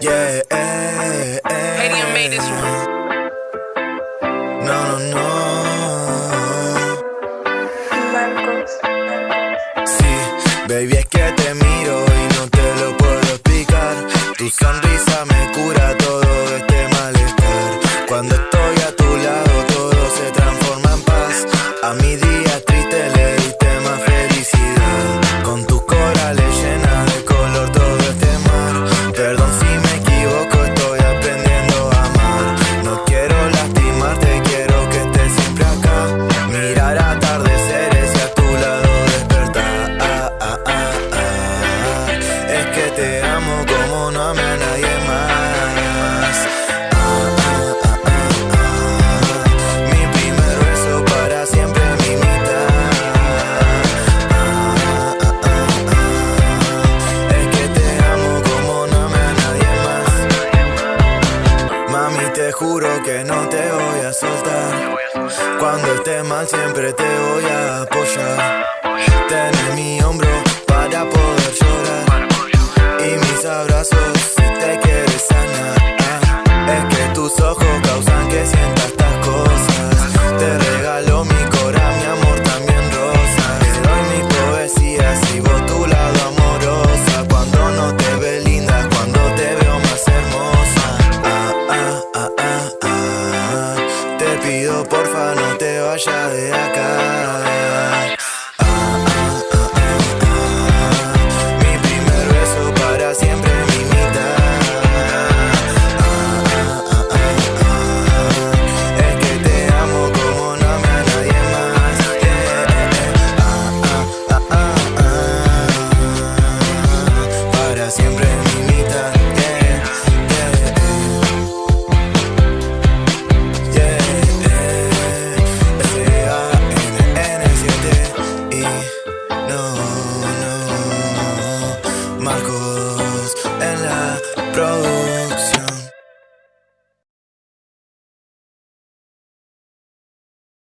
Yeah, eh, eh. made this one. No, no, no. Marcos. Sí, baby, es que juro que no te voy a soltar. Cuando estés mal siempre te voy a apoyar. Tenés pido porfa no te vayas de acá. Marcos en la provincia.